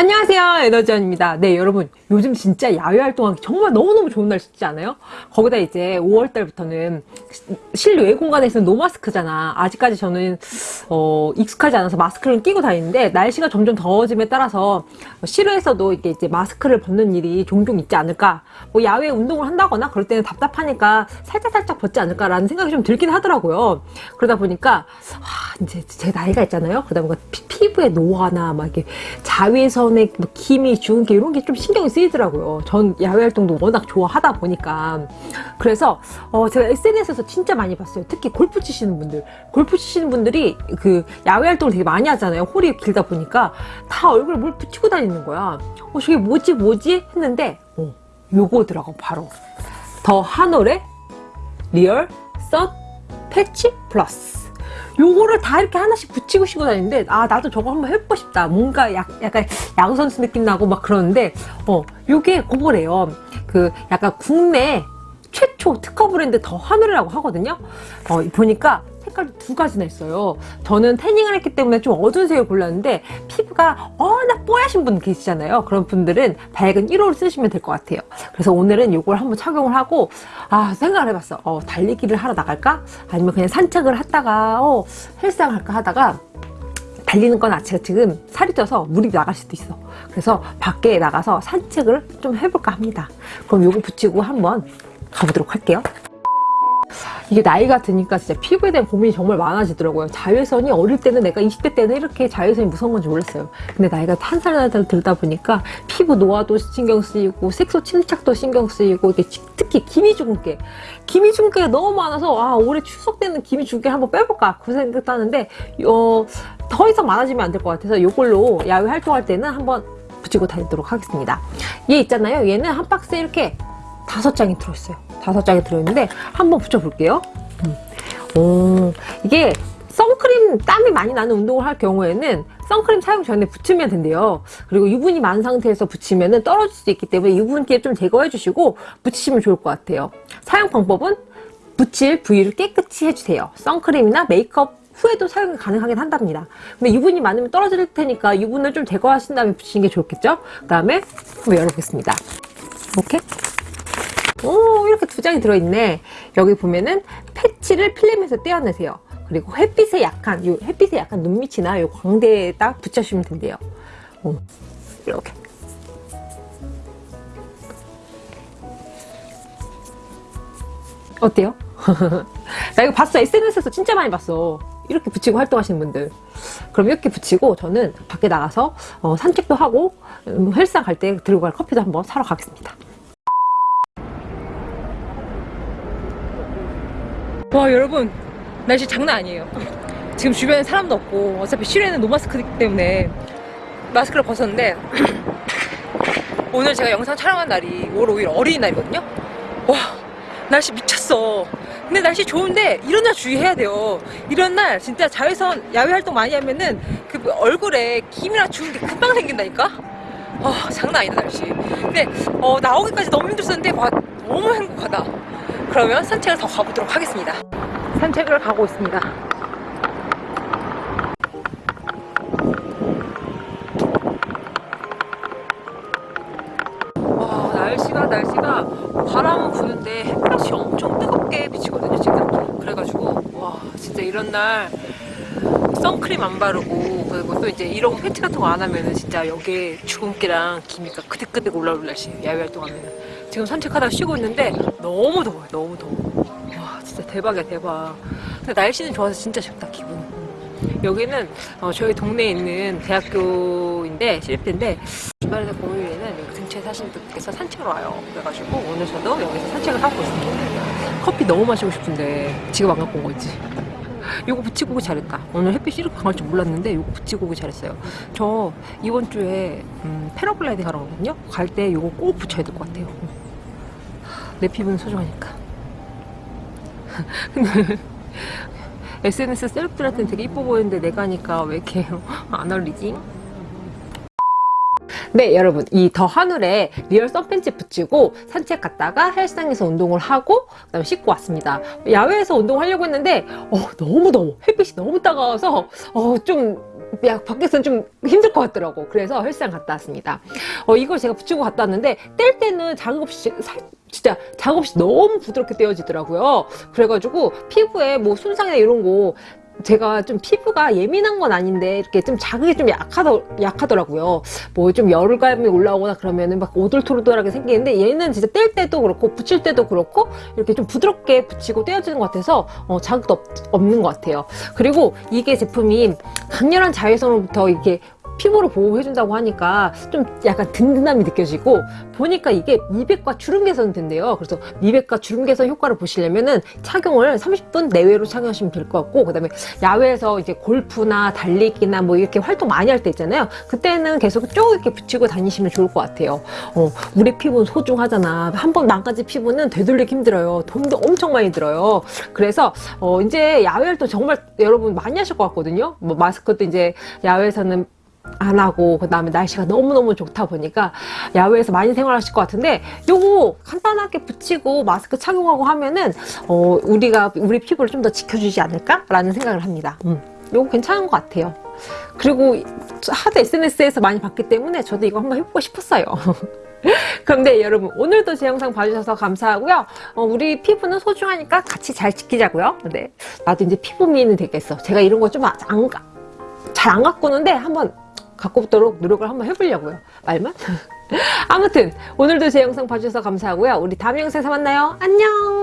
안녕하세요 에너지원입니다. 네 여러분 요즘 진짜 야외 활동하기 정말 너무너무 좋은 날씨지 않아요? 거기다 이제 5월 달부터는 실외 공간에서는 노마스크잖아. 아직까지 저는 어, 익숙하지 않아서 마스크를 끼고 다니는데 날씨가 점점 더워짐에 따라서 실외에서도 이게 이제 마스크를 벗는 일이 종종 있지 않을까? 뭐 야외 운동을 한다거나 그럴 때는 답답하니까 살짝살짝 벗지 않을까 라는 생각이 좀 들긴 하더라고요. 그러다 보니까 아, 이제 제 나이가 있잖아요? 그러다 보니까 피, 부의 노화나 막 이렇게 자외선의 뭐 기미, 주근깨 이런 게 좀 신경이 쓰 이더라고요. 전 야외 활동도 워낙 좋아하다 보니까 그래서 어 제가 SNS에서 진짜 많이 봤어요. 특히 골프 치시는 분들, 골프 치시는 분들이 그 야외 활동을 되게 많이 하잖아요. 홀이 길다 보니까 다 얼굴에 뭘 붙이고 다니는 거야. 어 저게 뭐지 뭐지 했는데 어 요거더라고 바로 더 한올의 리얼 선 패치 플러스 요거를 다 이렇게 하나씩 붙이고 쉬고 다니는데 아 나도 저거 한번 해보고 싶다. 뭔가 약, 약간 야구선수 느낌 나고 막 그러는데 어 요게 그거래요. 그 약간 국내 최초 특허 브랜드 더 하늘이라고 하거든요. 어 보니까 색깔도 두 가지나 있어요. 저는 태닝을 했기 때문에 좀 어두운 색을 골랐는데 피부가 워낙 뽀야신 분 계시잖아요. 그런 분들은 밝은 1호를 쓰시면 될 것 같아요. 그래서 오늘은 이걸 한번 착용을 하고 아 생각을 해봤어. 어, 달리기를 하러 나갈까? 아니면 그냥 산책을 하다가 어, 헬스장 할까 하다가 달리는 건 아치가 지금 살이 쪄서 물이 나갈 수도 있어. 그래서 밖에 나가서 산책을 좀 해볼까 합니다. 그럼 요거 붙이고 한번 가보도록 할게요 이게 나이가 드니까 진짜 피부에 대한 고민이 정말 많아지더라고요. 자외선이 어릴 때는 내가 20대 때는 이렇게 자외선이 무서운 건지 몰랐어요. 근데 나이가 한 살 한 살 들다 보니까 피부 노화도 신경 쓰이고 색소 침착도 신경 쓰이고 특히 기미 주근깨 기미 주근깨가 너무 많아서 아 올해 추석 때는 기미 주근깨 한번 빼볼까 그 생각도 하는데 어, 더 이상 많아지면 안 될 것 같아서 이걸로 야외 활동할 때는 한번 붙이고 다니도록 하겠습니다. 얘 있잖아요. 얘는 한 박스에 이렇게 다섯 장이 들어있어요. 다섯 장이 들어있는데 한번 붙여볼게요. 음. 오, 이게 선크림 땀이 많이 나는 운동을 할 경우에는 선크림 사용 전에 붙이면 된대요. 그리고 유분이 많은 상태에서 붙이면 떨어질 수 있기 때문에 유분기를 좀 제거해 주시고 붙이시면 좋을 것 같아요. 사용 방법은 붙일 부위를 깨끗이 해주세요. 선크림이나 메이크업 후에도 사용이 가능하긴 한답니다. 근데 유분이 많으면 떨어질 테니까 유분을 좀 제거하신 다음에 붙이는 게 좋겠죠? 그 다음에 한번 열어보겠습니다. 이렇게 오 이렇게 두 장이 들어있네. 여기 보면은 패치를 필름에서 떼어내세요. 그리고 햇빛에 약한 요 햇빛에 약한 눈밑이나 요 광대에 딱 붙여주시면 된대요. 오, 이렇게. 어때요? 나 이거 봤어. SNS에서 진짜 많이 봤어. 이렇게 붙이고 활동하시는 분들. 그럼 이렇게 붙이고 저는 밖에 나가서 어, 산책도 하고 음, 헬스장 갈 때 들고 갈 커피도 한번 사러 가겠습니다 와 여러분. 날씨 장난 아니에요. 지금 주변에 사람도 없고 어차피 실외는 노마스크 때문에 마스크를 벗었는데 오늘 제가 영상 촬영한 날이 5월 5일 어린이날이거든요? 와 날씨 미쳤어. 근데 날씨 좋은데 이런 날 주의해야 돼요. 이런 날 진짜 자외선 야외 활동 많이 하면은 그 얼굴에 김이나 주는 게 금방 생긴다니까? 어, 장난 아니다 날씨. 근데 어, 나오기까지 너무 힘들었는데 와 너무 행복하다 그러면 산책을 더 가보도록 하겠습니다. 산책을 가고 있습니다. 와 날씨가 날씨가 바람은 부는데 햇볕이 엄청 뜨겁게 비치거든요 지금. 그래가지고 와 진짜 이런 날 선크림 안 바르고 그리고 또 이제 이런 패치 같은 거 안 하면은 진짜 여기에 주근깨랑 기미가 그득그득 올라올 날씨 야외 활동하면은 지금 산책하다 쉬고 있는데 너무 더워요 너무 더워. 와 진짜 대박이야 대박. 근데 날씨는 좋아서 진짜 좋다 기분. 여기는 어, 저희 동네에 있는 대학교인데 실입대인데 주말에서 공휴일에는 여기 근처에 사시는 분께서 산책을 와요. 그래가지고 오늘 저도 여기서 산책을 하고 있습니다. 커피 너무 마시고 싶은데 지금 안 갖고 온 거지? 요거 붙이고 오기 잘했다. 오늘 햇빛이 이렇게 강할 줄 몰랐는데 요거 붙이고 오기 잘했어요. 저 이번 주에 음, 패러글라이딩 하러 가거든요. 갈 때 요거 꼭 붙여야 될 것 같아요 내 피부는 소중하니까 근데 SNS 셀럽들한테는 되게 이뻐 보이는데 내가 하니까 왜 이렇게 안 어울리지? 네 여러분 이 더 하늘에 리얼 선 패치 붙이고 산책 갔다가 헬스장에서 운동을 하고 그 다음에 씻고 왔습니다 야외에서 운동하려고 했는데 어, 너무 더워 햇빛이 너무 따가워서 어, 좀 야, 밖에서는 좀 힘들 것 같더라고. 그래서 헬스장 갔다 왔습니다. 어, 이걸 제가 붙이고 갔다 왔는데, 뗄 때는 자극 없이, 살, 진짜 없이 너무 부드럽게 떼어지더라고요. 그래가지고 피부에 뭐 손상이나 이런 거, 제가 좀 피부가 예민한 건 아닌데 이렇게 좀 자극이 좀 약하더, 약하더라고요. 뭐 좀 열감이 올라오거나 그러면은 막 오돌토돌하게 생기는데 얘는 진짜 뗄 때도 그렇고 붙일 때도 그렇고 이렇게 좀 부드럽게 붙이고 떼어지는 것 같아서 어, 자극도 없, 없는 것 같아요. 그리고 이게 제품이 강렬한 자외선으로부터 이렇게 피부를 보호해준다고 하니까 좀 약간 든든함이 느껴지고 보니까 이게 미백과 주름 개선 된대요. 그래서 미백과 주름 개선 효과를 보시려면은 착용을 30분 내외로 착용하시면 될 것 같고 그 다음에 야외에서 이제 골프나 달리기나 뭐 이렇게 활동 많이 할 때 있잖아요. 그때는 계속 쭉 이렇게 붙이고 다니시면 좋을 것 같아요. 어, 우리 피부는 소중하잖아. 한 번 망가진 피부는 되돌리기 힘들어요. 돈도 엄청 많이 들어요. 그래서 어, 이제 야외 활동 정말 여러분 많이 하실 것 같거든요. 뭐 마스크도 이제 야외에서는 안 하고 그 다음에 날씨가 너무너무 좋다 보니까 야외에서 많이 생활하실 것 같은데 요거 간단하게 붙이고 마스크 착용하고 하면은 어 우리가 우리 피부를 좀 더 지켜주지 않을까 라는 생각을 합니다. 음, 요거 괜찮은 것 같아요. 그리고 하도 SNS에서 많이 봤기 때문에 저도 이거 한번 해보고 싶었어요. 그런데 여러분 오늘도 제 영상 봐주셔서 감사하고요. 어, 우리 피부는 소중하니까 같이 잘 지키자고요. 네, 나도 이제 피부 미인이 되겠어. 제가 이런 거 좀안잘안 가꾸는데 한번 갖고 오도록 노력을 한번 해보려고요. 말만? 아무튼 오늘도 제 영상 봐주셔서 감사하고요. 우리 다음 영상에서 만나요. 안녕!